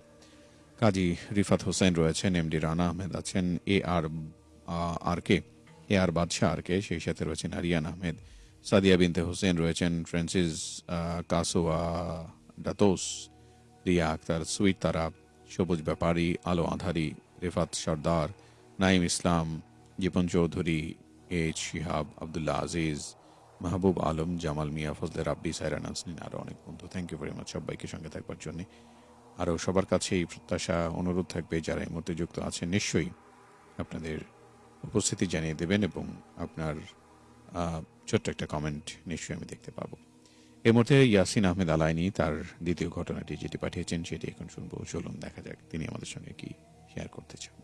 কাজী রিফাত হোসেন রয়েছেন, এমডি রানা আহমেদ আছেন এ আর আর কে এ আর বাদশাহ আর কে সেই সাথে রয়েছেন আরিয়ান আহমেদ, সাদিয়া বিনতে হোসেন রয়েছেন, ফ্রান্সিস কাসোয়া ডাতোস, রিয়া আক্তার, সুইট তারা, সবুজ ব্যাপারী, আলো আধারি, রেফাত সর্দার, নাইম ইসলাম জীবন চৌধুরী এইচ শিহাব, আবদুল্লাহ আজিজ, মাহবুব আলম, জামাল মিয়া, ফজলে রাব্বি, সাইরা নাজনীন আরও অনেক বন্ধু। থ্যাংক ইউ ভেরি মাচ সবাইকে সঙ্গে থাকবার জন্য। আরও সবার কাছে এই প্রত্যাশা অনুরোধ থাকবে যারা এই মুহূর্তে যুক্ত আছেন নিশ্চয়ই আপনাদের উপস্থিতি জানিয়ে দেবেন এবং আপনার ছোট্ট একটা কমেন্ট নিশ্চয়ই আমি দেখতে পাবো। এর মধ্যে ইয়াসিন আহমেদ আলাইনি তার দ্বিতীয় ঘটনাটি যেটি পাঠিয়েছেন সেটি এখন শুনব। চলুন দেখা যাক তিনি আমাদের সঙ্গে কি শেয়ার করতে চান।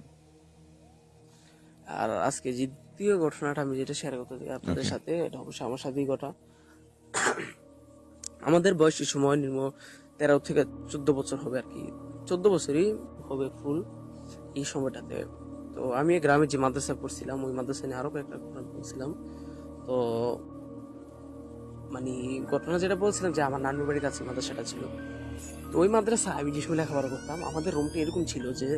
আর আজকে দ্বিতীয় ঘটনাটা আমি যেটা শেয়ার করতে চাই আপনাদের সাথে এটা অবশ্যই আমার সাথেই ঘটা। আমাদের বয়সী সময় নির্ম তেরো থেকে চোদ্দ বছর হবে আর কি। চোদ্দ বছরই হবে ফুল এই সময়টাতে। তো আমি গ্রামে যে মাদ্রাসা পড়ছিলাম, ওই মাদ্রাসা নিয়ে আরও কয়েকটা ঘটনা বলছিলাম। তো মানে ঘটনা যেটা বলছিলাম যে আমার নানুর বাড়ির কাছে মাদ্রাসাটা ছিল। তো ওই মাদ্রাসা আমি যে সময় লেখাপড়া করতাম, আমাদের রুমটা এরকম ছিল যে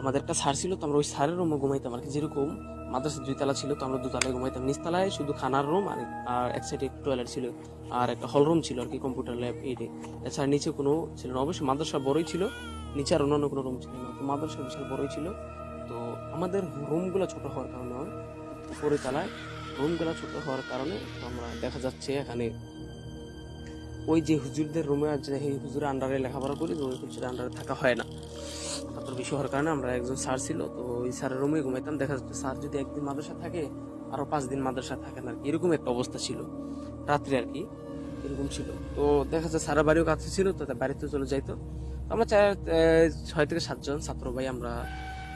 আমাদের একটা স্যার ছিল, তো আমরা ওই স্যারের রুমে ঘুমাইতাম আর কি, যেরকম মাদ্রাসা দুইতলা ছিল, তো আমরা দুতলায় ঘুমাইতাম। নিচতলায় শুধু খানার রুম আর আর এক সাইডে টয়লেট ছিল আর একটা হল রুম ছিল আর কি কম্পিউটার ল্যাব এইটাই এছাড়া নিচে কোনো ছিল না। অবশ্যই মাদ্রাসা বড়ই ছিল, নিচে আর অন্যান্য কোনো রুম ছিল না। তো মাদ্রাসা বিশাল বড়ই ছিল। তো আমাদের রুমগুলো ছোট হওয়ার কারণে উপরে তলায় রুমগুলো ছোট হওয়ার কারণে আমরা দেখা যাচ্ছে এখানে ওই যে হুজুরদের রুমে যে হুজুরের আন্ডারে লেখাপড়া করি ওই হুজুরের আন্ডারে থাকা হয় না। তারপর বেশি হওয়ার কারণে আমরা একজন স্যার ছিল, তো ওই স্যারের রুমে ঘুমাইতাম। দেখা যাচ্ছে স্যার যদি একদিন মাদ্রাসা থাকে আরও পাঁচ দিন মাদ্রাসা থাকে না। এরকম একটা অবস্থা ছিল। রাত্রে আর কি, এরকম ছিল। তো দেখা যাচ্ছে সারা বাড়িও কাছে ছিল, তো বাড়িতে চলে যাইতো। আমরা চার ছয় থেকে সাতজন ছাত্র ভাই আমরা,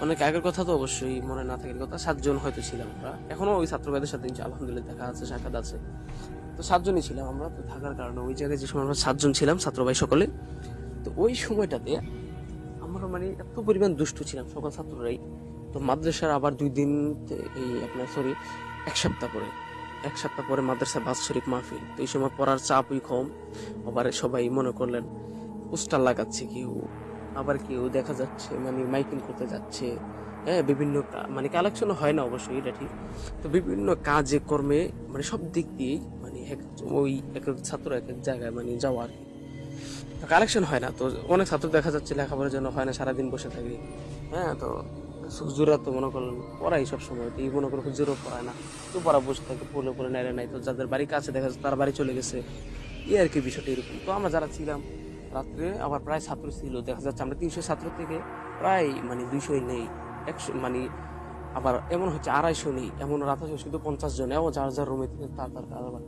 অনেক আগের কথা তো অবশ্যই মনে না থাকার কথা, সাতজন হয়তো ছিলাম আমরা। এখনও ওই ছাত্র ভাইদের সাথে আলহামদুলিল্লাহ দেখা আছে, সাক্ষাৎ আছে। তো সাতজনই ছিলাম আমরা, তো থাকার কারণে ওই জায়গায় যে সময় আমরা সাতজন ছিলাম, ছাত্র ভাই সকলে, তো ওই সময়টাতে আমরা মানে এত পরিমাণ দুষ্টু ছিলাম সকল ছাত্ররাই। তো মাদ্রাসার আবার দুই দিন এই আপনার সরি এক সপ্তাহ পরে, এক সপ্তাহ পরে মাদ্রাসা বাৎসরিক মাহফিল। তো এই সময় পড়ার চাপই কম। আবার সবাই মনে করলেন, পোস্টার লাগাচ্ছে কেউ, আবার কেউ দেখা যাচ্ছে মানে মাইকিং করতে যাচ্ছে। হ্যাঁ বিভিন্ন মানে কালেকশন হয় না অবশ্যই এটা ঠিক। তো বিভিন্ন কাজে, কর্মে মানে সব দিক দিয়েই মানে এক, ওই এক এক ছাত্র এক এক জায়গায় মানে যাওয়া আর কি। কালেকশন হয় না। তো অনেক ছাত্র দেখা যাচ্ছে, লেখাপড়ার জন্য হয় না, সারাদিন বসে থাকে। হ্যাঁ তো হুজুরা তো মনে করলেন পড়াই সব সময় তো এই মনে করো হুজুরও পড়ায় না। তো পড়া বসে থাকে পড়লে পড়ে নেয় নাই, তো যাদের বাড়ি কাছে দেখা যাচ্ছে তার বাড়ি চলে গেছে। এই আর কি বিষয়টা এরকম। তো আমরা যারা ছিলাম, রাত্রে আবার প্রায় ছাত্র ছিল, দেখা যাচ্ছে আমরা তিনশো ছাত্র থেকে প্রায় মানে দুইশোই নেই, একশো মানে আবার এমন হচ্ছে আড়াইশো নেই, এমন রাত হচ্ছে শুধু পঞ্চাশ জন, এমন যার যার রুমে তার তার আবার।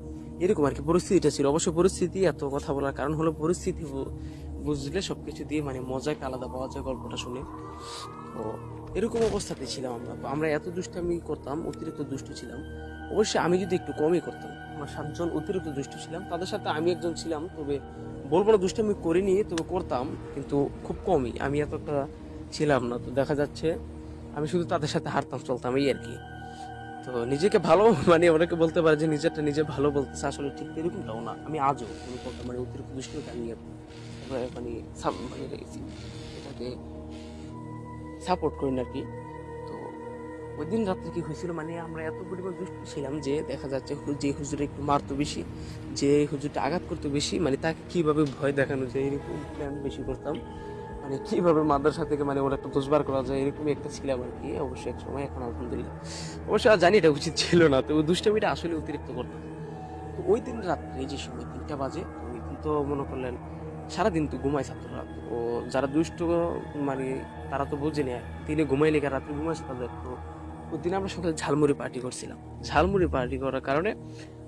এরকম আর কি পরিস্থিতিটা ছিল। অবশ্য পরিস্থিতি এত কথা বলার কারণ হলো পরিস্থিতি বুঝলে সব কিছু দিয়ে মানে মজা একটা আলাদা পাওয়া যায় গল্পটা শুনে। তো এরকম অবস্থাতে ছিলাম আমরা। আমরা এত দুষ্টামি করতাম, অতিরিক্ত দুষ্ট ছিলাম। অবশ্যই আমি যদি একটু কমই করতাম, আমার সাতজন অতিরিক্ত দুষ্ট ছিলাম। তাদের সাথে আমি একজন ছিলাম, তবে বলব না দুষ্টামি করিনি, তবে করতাম, কিন্তু খুব কমই। আমি এতটা ছিলাম না, তো দেখা যাচ্ছে আমি শুধু তাদের সাথে হারতাম চলতাম, এই আর কি। তো নিজেকে ভালো মানে অনেকে বলতে পারে যে নিজেরটা নিজে ভালো বলতেছে, আসলে ঠিক এরকমটাও না। আমি আজও কোনো কথা মানে অতিরিক্ত দুষ্টামি আমি মানে মানে এটাকে সাপোর্ট করি না আর কি। তো ওই দিন রাত্রে কি হয়েছিল মানে আমরা এত পরিমাণ দুষ্ট ছিলাম যে দেখা যাচ্ছে যে হুজুরে একটু মারতো বেশি, যে হুজুরটা আঘাত করতো বেশি মানে তাকে কীভাবে ভয় দেখানো যায় এরকম প্ল্যান বেশি করতাম। মানে কীভাবে মাদ্রাসা থেকে মানে ওরা একটা দোষবার করা যায় এরকমই একটা ছিলাম আর কি অবশ্যই এক সময়, এখন আলহামদুলিল্লাহ। আর জানি এটা উচিত ছিল না, তো ওই দুষ্টামিটা আসলে অতিরিক্ত করতাম। তো ওই দিন রাত্রে যে সময় তিনটা বাজে ওই দিন তো মনে করলেন সারাদিন তো ঘুমায় ছাত্ররা। ও যারা দুষ্ট মানে তারা তো বুঝেনি দিনে ঘুমাই লেগে রাত্রে ঘুমাইছে তাদের। তো ওই দিন আমরা সকালে ঝালমুড়ি পার্টি করছিলাম। ঝালমুড়ি পার্টি করার কারণে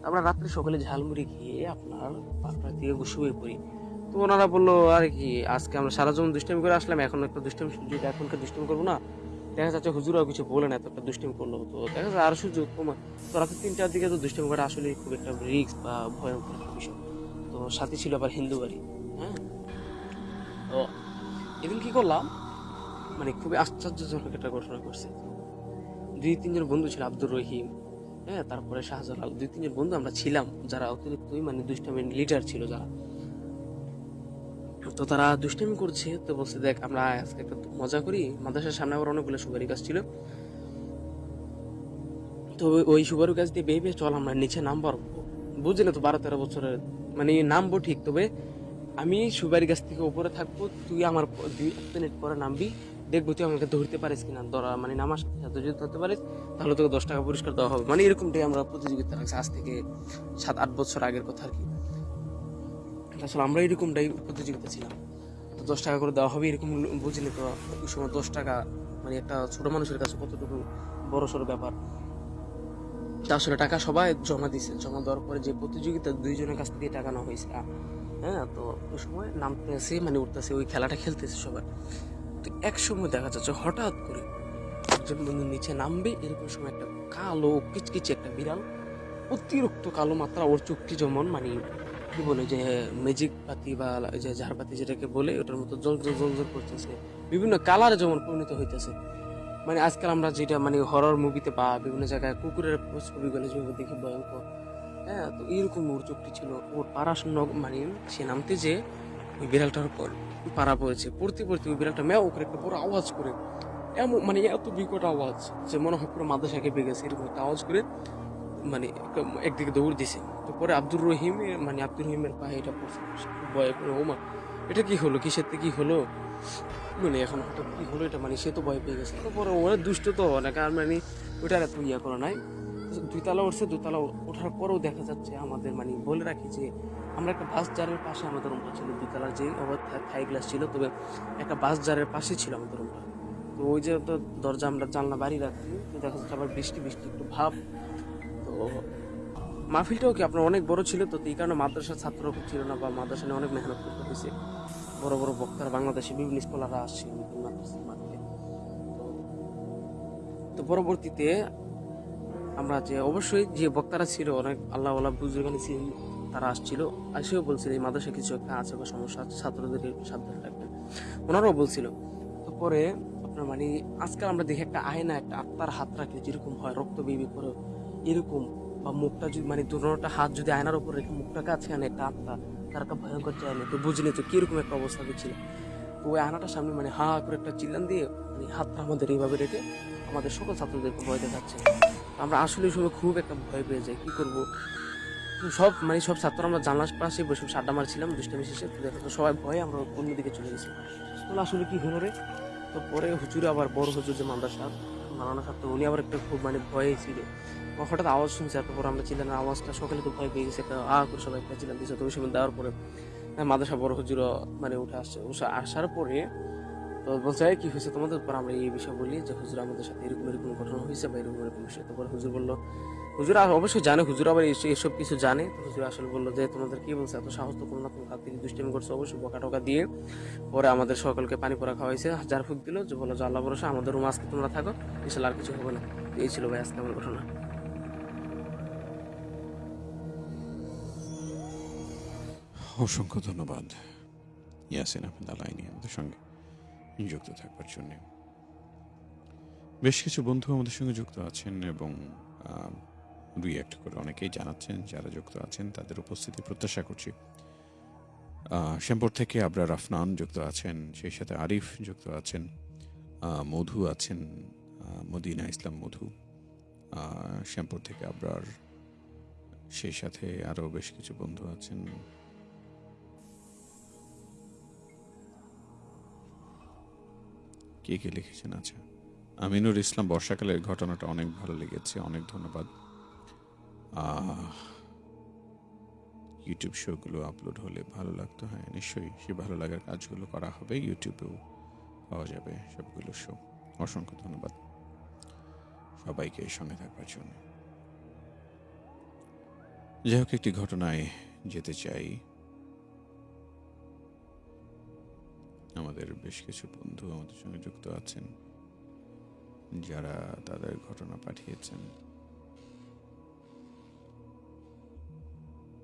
আমরা রাত্রে সকালে ঝালমুড়ি খেয়ে আপনার পাঁচটা থেকে শুয়ে পড়ি। তো ওনারা বলল, আর কি, আজকে আমরা সারা জীবন দুষ্টামি করে আসলাম, এখন একটা দুষ্টামি সুযোগ এখনকার দুষ্টামি করব না, দেখা যাচ্ছে হুজুরাও কিছু বলে না এত একটা দুষ্টামি করল। তো দেখা যাচ্ছে আরও সুযোগ কমা তো রাতে তিনটার দিকে তো দুষ্টামি করা আসলে খুব একটা রিস্ক বা ভয়ঙ্কর বিষয়। তো সাথে ছিল আবার হিন্দু বাড়ি। হ্যাঁ এদিন কি করলাম? মানে খুবই আশ্চর্যজনক একটা ঘটনা করছে দুই তিনজন বন্ধু ছিল, আব্দুর রহিম হ্যাঁ তারপরে শাহজালাল। দুই তিনজন বন্ধু আমরা ছিলাম, যারা অতিরিক্তই মানে দুষ্টামি লিডার ছিল যারা। তো তারা দুষ্টামি করছে, তো বলছে, দেখ, আমরা আজকে একটা মজা করি। মাদ্রাসার সামনে আবার অনেকগুলো সুপারি গাছ ছিল। তো ওই- সুপারি গাছ দিয়ে বেয়ে বেয়ে চল, আমরা নিচে নামবার বুঝলি তো বারো তেরো বছরের মানে নামবো ঠিক, তবে আমি সুপারি গাছ থেকে উপরে থাকব, তুই আমার দুই এক মিনিট পরে নামবি, দেখব তুই আমাকে ধরতে পারিস কিনা, ধরা মানে নামার সাথে যদি ধরতে পারিস, তাহলে তোকে দশ টাকা পুরস্কার দেওয়া হবে। মানে এরকমটাই আমরা প্রতিযোগিতা রাখছি আজ থেকে সাত, আট বছর আগের কথা আর কি। আসলে আমরা এরকমটাই প্রতিযোগিতা ছিলাম। তো দশ টাকা করে দেওয়া হবে, এরকম বুঝলি তো, ওই সময় দশ টাকা মানে একটা ছোট মানুষের কাছে কতটুকু বড় সড়ো ব্যাপার। তা আসলে টাকা সবাই জমা দিয়েছে জমা দেওয়ার পরে যে প্রতিযোগিতা দুইজনের কাছ থেকে টাকা নেওয়া হয়েছে হ্যাঁ তো ওই সময় নামতেছে মানে উঠতেছে, ওই খেলাটা খেলতেছে সবাই। তো এক সময় দেখা যাচ্ছে, হঠাৎ করে একজন বন্ধু নিচে নামবে, এরকম সময় একটা কালো, কিচকিচে একটা বিড়াল, অতিরিক্ত কালো মাত্রা, ওর চুক্তি যেমন মানে কি বলে, যে ম্যাজিক পাতি বা যে ঝাড়পাতি যেটাকে বলে, ওটার মতো জল জল জল জল করতেছে। বিভিন্ন কালারে যেমন পরিণত হইতেছে। মানে আজকাল আমরা যেটা মানে হরর মুভিতে বা বিভিন্ন জায়গায় কুকুরের ছবিগুলো যেভাবে দেখি ভয়ঙ্কর হ্যাঁ তো এইরকম ওর চোখটি ছিল। ওর পাড়া মানে সে নামতে যে ওই বিড়ালটার উপর পাড়া পড়েছে। পড়তে পড়তে ওই বিড়ালটা ম্যাও করে একটা বড় আওয়াজ করে, এমন মানে এত বিকট আওয়াজ যে মনে হয় পুরো মাদ্রাসা কেঁপে গেছে, এরকম একটা আওয়াজ করে মানে একদিকে দৌড় দিছে। তো পরে আব্দুর রহিম মানে আব্দুর রহিমের পায়ে এটা পড়ছে। ভয় করে ওমা এটা কি হলো? কিসের থেকে কি হলো? মানে এখন হঠাৎ কি হলো এটা? মানে সে তো ভয় পেয়ে গেছে। তারপরে ওরা দুষ্ট তো, অনেক আর মানে ওটার এত ইয়া করা নাই। দুইতলা উঠছে দুতলা ওঠার পরেও দেখা যাচ্ছে আমাদের মানে বলে রাখি যে আমরা একটা বাস জারের পাশে আমাদের রুমটা ছিল দুতলার যে থাই গ্লাস ছিল, তবে একটা বাস জারের পাশে ছিল আমাদের রুমটা তো ওই যে তো দরজা আমরা জানলা বাড়ি রাখছি, তো দেখা যাচ্ছে আবার বৃষ্টি বৃষ্টি, একটু ভাব। তো মাহফিলটাও কি আপনার অনেক বড় ছিল? তো এই কারণে মাদ্রাসার ছাত্র ছিল না বা মাদ্রাসা নিয়ে অনেক মেহনত করতে হয়েছে। বড় বড় বক্তারা বাংলাদেশে বিভিন্ন স্কলাররা আসছে মাদ্রাসার তো পরবর্তীতে আমরা যে অবশ্যই যে বক্তারা ছিল, অনেক আল্লাহ বুজুর্গানি ছিলেন তারা আসছিল আসেও বলছিল এই মাদ্রাসা কিছু একটা আছে বা সমস্যা আছে, ছাত্রদের সাবধানে রাখবেন। ওনারাও বলছিল তো পরে আপনার মানে আজকাল আমরা দেখি একটা আয়না একটা আত্মার হাত রাখলে যেরকম হয়, রক্ত বেবি করে এরকম বা মুখটা যদি মানে দুটা হাত যদি আয়নার উপর রেখে মুখটা কাছে আনে একটা আত্মা, তার একটা ভয়ঙ্কর চাইলে তো বুঝলি তো কীরকম একটা অবস্থা ছিল তো ওই আয়নাটার সামনে মানে হা করে একটা চিল্লান দিয়ে মানে হাতটা আমাদের এইভাবে রেখে আমাদের সকল ছাত্রদেরকে ভয় দেখাচ্ছে। আমরা আসলে সময় খুব একটা ভয় পেয়ে যাই কি করব? সব মানে সব ছাত্র আমরা জানলার পাশে বসে আড্ডা মারছিলাম দুষ্টামি শেষে। তো সবাই ভয়ে আমরা অন্যদিকে চলে গেছি। বলে আসলে কি হলো রে? তো পরে হুজুরে আবার বড় হুজুর যে মান্দার সাহেব মালানা সাহেব তো উনি আবার একটা খুব মানে ভয়ে ছিল। হঠাৎ আওয়াজ শুনছে তারপর আমরা চিল্লানোর আওয়াজটা সকালে তো ভয় পেয়ে গেছে একটা আ করে সবাই চিল্লান দিয়েছে তো ওই সময় দেওয়ার পরে হ্যাঁ, মাদ্রাসা বড় হুজুরও মানে উঠে আসছে। উঠে আসার পরে তো বলছে কি হয়েছে তোমাদের পর আমরা এই বিষয় বলি যে, হুজুর আমাদের সাথে এরকম এরকম ঘটনা হয়েছে বা এরকম এরকম বিষয়। তারপর হুজুর বলল, হুজুর অবশ্যই জানে, হুজুর আবার এস- এসব কিছু জানে। হুজুর আসলে বলল যে, তোমাদের কি বলছে? এত সাহস তো কোনো না হাত থেকে দুষ্টামি করছে, অবশ্যই বকা টকা দিয়ে পরে আমাদের সকলকে পানি পরা খাওয়াইছে। যার ফুক দিল যে বলো যে, আল্লাহ আমাদের রুম আজকে তোমরা থাকো, ইনশাল্লাহ আর কিছু হবে না। এই ছিল ভাই আজকে আমার ঘটনা। অসংখ্য ধন্যবাদ। ইয়াসিন আহমেদ আলাইনি আমাদের সঙ্গে। যুক্ত থাকবার জন্য। বেশ কিছু বন্ধু আমাদের সঙ্গে যুক্ত আছেন এবং দুই একটা করে অনেকেই জানাচ্ছেন যারা যুক্ত আছেন, তাদের উপস্থিতি প্রত্যাশা করছি। শ্যামপুর থেকে আবরার আফনান যুক্ত আছেন, সেই সাথে আরিফ যুক্ত আছেন মধু আছেন মদিনা ইসলাম মধু শ্যামপুর থেকে আবরার, সেই সাথে আরও বেশ কিছু বন্ধু আছেন কে কে লিখেছেন? আচ্ছা আমিনুর ইসলাম, বর্ষাকালের ঘটনাটা অনেক ভালো লেগেছে, অনেক ধন্যবাদ। ইউটিউব শোগুলো আপলোড হলে ভালো লাগতো হ্যাঁ নিশ্চয়ই সে ভালো লাগার কাজগুলো করা হবে ইউটিউবেও পাওয়া যাবে সবগুলো শো অসংখ্য ধন্যবাদ সবাইকে সঙ্গে থাকবার জন্য। যাই হোক, একটি ঘটনায় যেতে চাই। আমাদের বেশ কিছু বন্ধু আমাদের সঙ্গে যুক্ত আছেন, যারা তাদের ঘটনা পাঠিয়েছেন।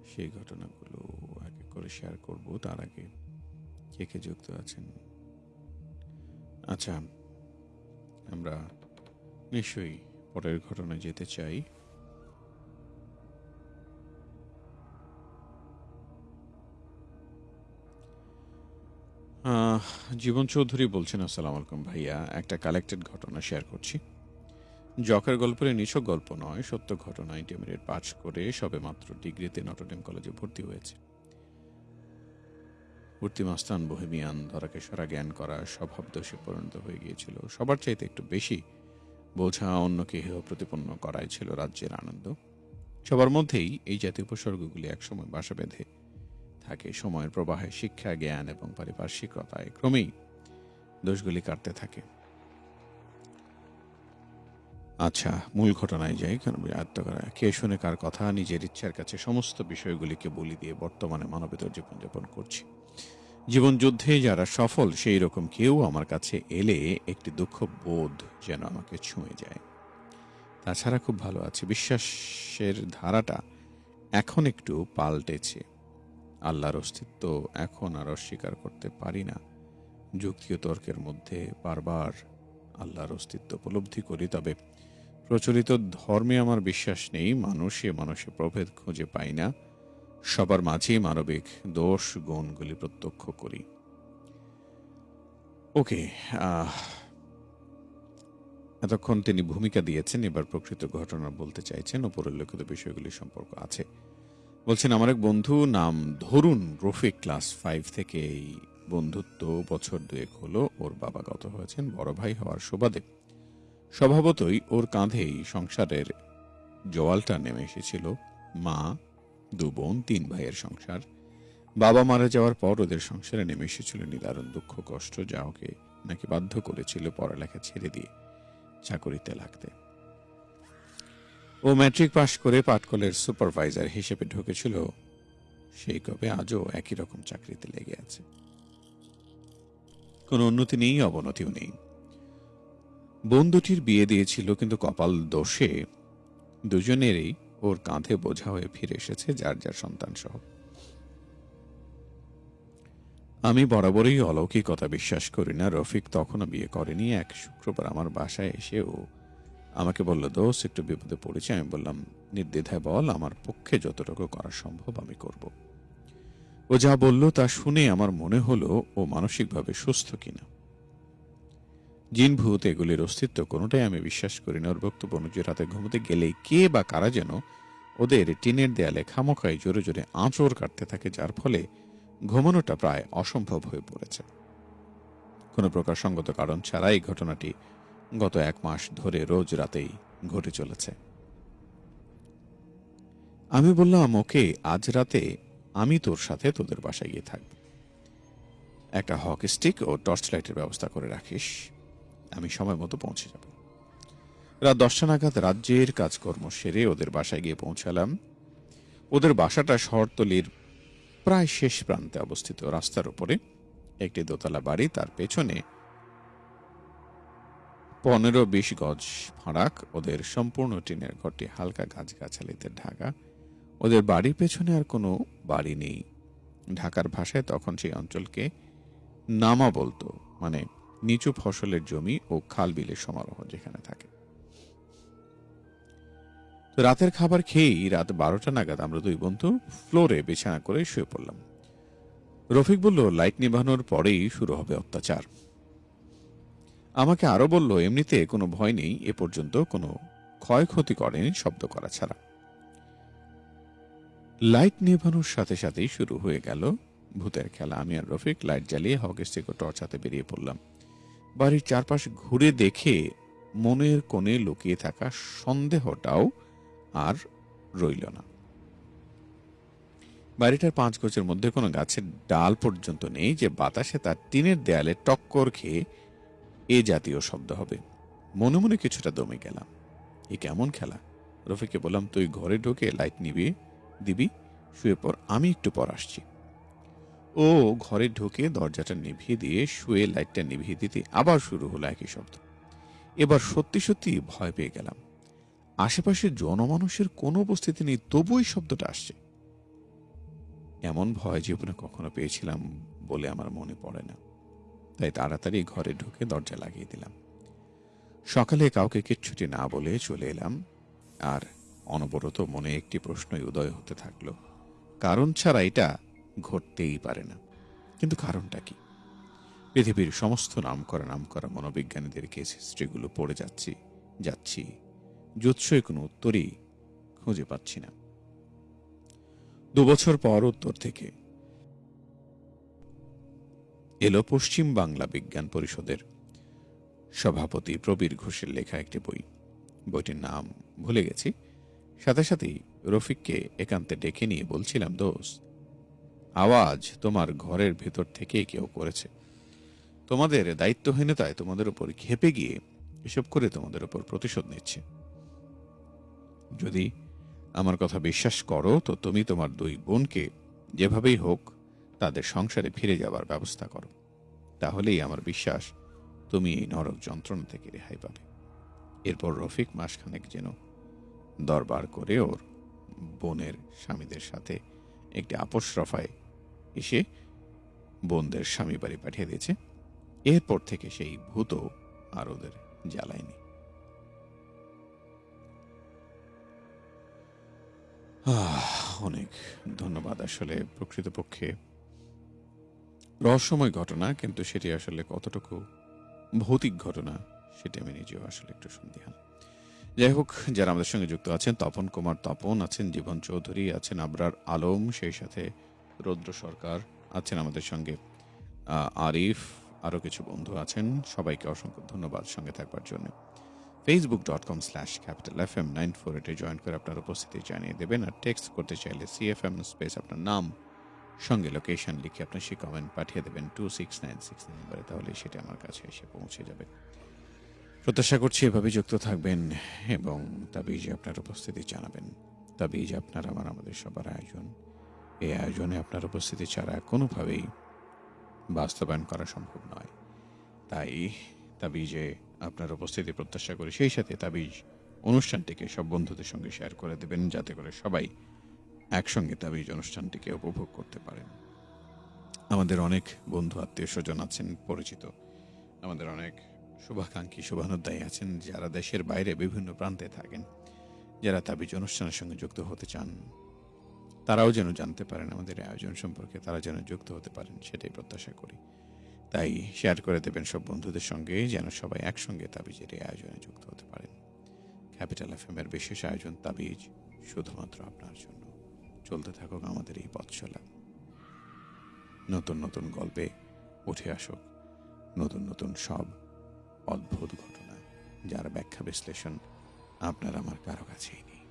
সেই ঘটনাগুলো এক এক করে শেয়ার করব, তার আগে কে কে যুক্ত আছেন? আচ্ছা আমরা নিশ্চয়ই পরের ঘটনায় যেতে চাই। জীবন চৌধুরী বলছেন, আসসালাম আলাইকুম ভাইয়া, একটা কালেক্টেড ঘটনা শেয়ার করছি। জকের গল্পের নিছক গল্প নয়, সত্য ঘটনা ইন্টারমিডিয়েট পাস করে সবে মাত্র ডিগ্রিতে নটরডেম কলেজে ভর্তি হয়েছে। ভর্তি মাস্তান বহেমিয়ান ধরাকে সরা জ্ঞান করা স্বভাব দোষে পরিণত হয়ে গিয়েছিল। সবার চাইতে একটু বেশি বোঝা অন্যকে হেয় প্রতিপন্ন করাই ছিল রাজ্যের আনন্দ। সবার মধ্যেই এই জাতীয় উপসর্গগুলি একসময় বাসা বেঁধে থাকে, সময়ের প্রবাহে শিক্ষা, জ্ঞান এবং পারিপার্শ্বিকতায় ক্রমেই দোষগুলি কাটতে থাকে। আচ্ছা মূল ঘটনায় যাই, কেন আয়ত্ত করা? কে শুনে কার কথা? নিজের ইচ্ছার কাছে সমস্ত বিষয়গুলিকে বলি দিয়ে বর্তমানে মানবেতর জীবনযাপন করছি। জীবন যুদ্ধে যারা সফল, সেই রকম কেউ আমার কাছে এলে একটি দুঃখ বোধ যেন আমাকে ছুঁয়ে যায়। তাছাড়া খুব ভালো আছে। বিশ্বাসের ধারাটা এখন একটু পাল্টেছে। আল্লাহর অস্তিত্ব এখন আর অস্বীকার করতে পারি না। যুক্তি ও তর্কের মধ্যে বারবার আল্লাহর অস্তিত্ব উপলব্ধি করি, তবে প্রচলিত ধর্মে আমার বিশ্বাস নেই, মানুষে মানুষে প্রভেদ খুঁজে পাই না। সবার মাঝেই মানবিক দোষ, গুণগুলি প্রত্যক্ষ করি। ওকে এতক্ষণ তিনি ভূমিকা দিয়েছেন, এবার প্রকৃত ঘটনা বলতে চাইছেন ও পরিলক্ষিত বিষয়গুলি সম্পর্ক আছে। বলছেন, আমার এক বন্ধু নাম ধরুন রফিক, ক্লাস ফাইভ থেকে এই বন্ধুত্ব বছর দুয়েক হলো। ওর বাবা গত হয়েছেন বড় ভাই হওয়ার সুবাদে। স্বভাবতই ওর কাঁধেই সংসারের জোয়ালটা নেমে এসেছিল। মা, দু বোন, তিন ভাইয়ের সংসার। বাবা মারা যাওয়ার পর ওদের সংসারে নেমে এসেছিল নিদারুণ দুঃখ, কষ্ট, যা ওকে নাকি বাধ্য করেছিল পড়ালেখা ছেড়ে দিয়ে চাকরিতে লাগতে। ও ম্যাট্রিক পাশ করে পাটকলের সুপারভাইজার হিসেবে ঢুকেছিল। সেই কবে আজও একই রকম চাকরিতে লেগে আছে। কোনো উন্নতি নেই, অবনতিও নেই। বোন দুটির বিয়ে দিয়েছিল, কিন্তু কপাল দোষে দুজনেরই ওর কাঁধে বোঝা হয়ে ফিরে এসেছে যার যার সন্তান সহ আমি বরাবরই অলৌকিকতা বিশ্বাস করি না, রফিক তখনও বিয়ে করেনি। এক শুক্রবার আমার বাসায় এসে ও আমাকে বলল দোষ একটু বিপদে পড়েছি। আমি বললাম, নির্দ্বিধায় বল, আমার পক্ষে যতটুকু করা সম্ভব আমি করব। ও যা বলল তা শুনে আমার মনে হলো ও মানসিকভাবে সুস্থ কিনা। জিন ভূত এগুলির অস্তিত্ব কোনোটাই আমি বিশ্বাস করি না। ওর বক্তব্য অনুযায়ী রাতে ঘুমোতে গেলেই কে বা কারা যেন ওদের টিনের দেয়ালে খামোখাই জোরে জোরে আঁচড় কাটতে থাকে, যার ফলে ঘুমানোটা প্রায় অসম্ভব হয়ে পড়েছে। কোনো প্রকার সঙ্গত কারণ ছাড়া এই ঘটনাটি গত এক মাস ধরে রোজ রাতেই ঘটে চলেছে। আমি বললাম, ওকে, আজ রাতে আমি তোর সাথে তোদের বাসায় গিয়ে থাকব। একটা হক স্টিক ও টর্চ লাইটের ব্যবস্থা করে রাখিস। আমি সময় মতো পৌঁছে যাব। রাত দশটা নাগাদ রাজ্যের কাজকর্ম সেরে ওদের বাসায় গিয়ে পৌঁছালাম। ওদের বাসাটা শহরতলির প্রায় শেষ প্রান্তে অবস্থিত। রাস্তার উপরে একটি দোতলা বাড়ি, তার পেছনে পনেরো বিশ গজ ফারাক, ওদের সম্পূর্ণ টিনের ঘরটি হালকা গাছগাছালিতে ঢাকা। ওদের বাড়ির পেছনে আর কোনো বাড়ি নেই। ঢাকার ভাষায় তখন সেই অঞ্চলকে নামা বলতো মানে নিচু ফসলের জমি ও খাল বিলের সমারোহ যেখানে থাকে। তো রাতের খাবার খেয়েই রাত বারোটা নাগাদ আমরা দুই বন্ধু ফ্লোরে বিছানা করে শুয়ে পড়লাম। রফিক বলল, লাইট নিভানোর পরেই শুরু হবে অত্যাচার। আমাকে আরও বলল, এমনিতে কোনো ভয় নেই, এ পর্যন্ত কোনো ক্ষয়ক্ষতি করেনি শব্দ করা ছাড়া। লাইট নেভানোর সাথে সাথেই শুরু হয়ে গেল ভূতের খেলা। আমি আর রফিক লাইট জ্বালিয়ে হকের থেকে টর্চ হাতে বেরিয়ে পড়লাম। বাড়ির চারপাশ ঘুরে দেখে মনের কোণে লুকিয়ে থাকা সন্দেহটাও আর রইল না। বাড়িটার পাঁচ গজের মধ্যে কোনো গাছের ডাল পর্যন্ত নেই যে বাতাসে তার টিনের দেয়ালে টক্কর খেয়ে এ জাতীয় শব্দ হবে। মনে মনে কিছুটা দমে গেলাম। এ কেমন খেলা? রফিকে বললাম, তুই ঘরে ঢুকে লাইট নিবি, দিবি, শুয়ে পর আমি একটু পর আসছি। ও ঘরে ঢুকে দরজাটা নিভিয়ে দিয়ে শুয়ে লাইটটা নিভিয়ে দিতে আবার শুরু হলো একই শব্দ। এবার সত্যি সত্যি ভয় পেয়ে গেলাম। আশেপাশে জনমানুষের কোনো উপস্থিতি নেই তবুই শব্দটা আসছে। এমন ভয় জীবনে কখনো পেয়েছিলাম বলে আমার মনে পড়ে না। তাই তাড়াতাড়ি ঘরে ঢুকে দরজা লাগিয়ে দিলাম। সকালে কাউকে কিচ্ছুটি না বলে চলে এলাম। আর অনবরত মনে একটি প্রশ্নই উদয় হতে থাকল, কারণ ছাড়া এটা ঘটতেই পারে না। কিন্তু কারণটা কি? পৃথিবীর সমস্ত নাম করা নাম করা মনোবিজ্ঞানীদের কেস হিস্ট্রিগুলো পড়ে যাচ্ছি যাচ্ছি জুৎসই কোনো উত্তরই খুঁজে পাচ্ছি না। দুবছর পর উত্তর থেকে এলো পশ্চিম বাংলা বিজ্ঞান পরিষদের সভাপতি প্রবীর ঘোষের লেখা একটি বই। বইটির নাম ভুলে গেছি। সাথে সাথেই রফিককে একান্তে ডেকে নিয়ে বলছিলাম দোষ আওয়াজ তোমার ঘরের ভেতর থেকে কেউ করেছে। তোমাদের দায়িত্বহীনতায় তোমাদের উপর খেপে গিয়ে এসব করে তোমাদের উপর প্রতিশোধ নিচ্ছে। যদি আমার কথা বিশ্বাস করো, তো তুমি তোমার দুই বোনকে যেভাবেই হোক তাদের সংসারে ফিরে যাবার ব্যবস্থা করো। তাহলেই আমার বিশ্বাস তুমি এই নরক যন্ত্রণা থেকে রেহাই পাবে। এরপর রফিক মাসখানেক যেন দরবার করে ওর বোনের স্বামীদের সাথে একটি আপোষ রফায় এসে বোনদের স্বামী বাড়ি পাঠিয়ে দিয়েছে। এরপর থেকে সেই ভূত আর ওদের জ্বালায়নি। অনেক ধন্যবাদ আসলে প্রকৃতপক্ষে। রহস্যময় ঘটনা, কিন্তু সেটি আসলে কতটুকু ভৌতিক ঘটনা, সেটি আমি নিজেও আসলে একটু সন্দিহান। যাই হোক, যারা আমাদের সঙ্গে যুক্ত আছেন, তপন কুমার তপন আছেন, জীবন চৌধুরী আছেন, আবরার আলম, সেই সাথে রৌদ্র সরকার আছেন আমাদের সঙ্গে আরিফ আরও কিছু বন্ধু আছেন, সবাইকে অসংখ্য ধন্যবাদ সঙ্গে থাকবার জন্য। Facebook dot com slash capital F M nine four এটে জয়েন করে আপনার উপস্থিতি জানিয়ে দেবেন, আর টেক্সট করতে চাইলে সিএফএম স্পেস আপনার নাম সঙ্গে লোকেশন লিখে আপনার সেই কমেন্ট পাঠিয়ে দেবেন টু সিক্স নাইন সিক্স নাম্বারে তাহলে সেটা আমার কাছে এসে পৌঁছে যাবে। প্রত্যাশা করছি এভাবে যুক্ত থাকবেন এবং তাবিজে আপনার উপস্থিতি জানাবেন। তাবিজ আপনার আমার, আমাদের সবার আয়োজন। এই আয়োজনে আপনার উপস্থিতি ছাড়া কোনোভাবেই বাস্তবায়ন করা সম্ভব নয়। তাই তাবিজে আপনার উপস্থিতি প্রত্যাশা করি, সেই সাথে তাবিজ অনুষ্ঠানটিকে সব বন্ধুদের সঙ্গে শেয়ার করে দেবেন, যাতে করে সবাই একসঙ্গে তাবিজ অনুষ্ঠানটিকে উপভোগ করতে পারেন আমাদের অনেক বন্ধু, আত্মীয় স্বজন আছেন, পরিচিত। আমাদের অনেক শুভাকাঙ্ক্ষী শুভানুদ্দায়ী আছেন, যারা দেশের বাইরে বিভিন্ন প্রান্তে থাকেন, যারা তাবিজ অনুষ্ঠানের সঙ্গে যুক্ত হতে চান। তারাও যেন জানতে পারেন আমাদের এই আয়োজন সম্পর্কে, তারা যেন যুক্ত হতে পারেন, সেটাই প্রত্যাশা করি। তাই শেয়ার করে দেবেন সব বন্ধুদের সঙ্গে, যেন সবাই একসঙ্গে তাবিজের এই আয়োজনে যুক্ত হতে পারেন। ক্যাপিটাল এফ এর বিশেষ আয়োজন তাবিজ শুধুমাত্র আপনার জন্য। চলতে থাকুক আমাদের এই পথ চলা নতুন নতুন গল্পে উঠে আসুক নতুন নতুন সব অদ্ভুত ঘটনা, যার ব্যাখ্যা বিশ্লেষণ আপনার আমার কারও কাছেই নেই।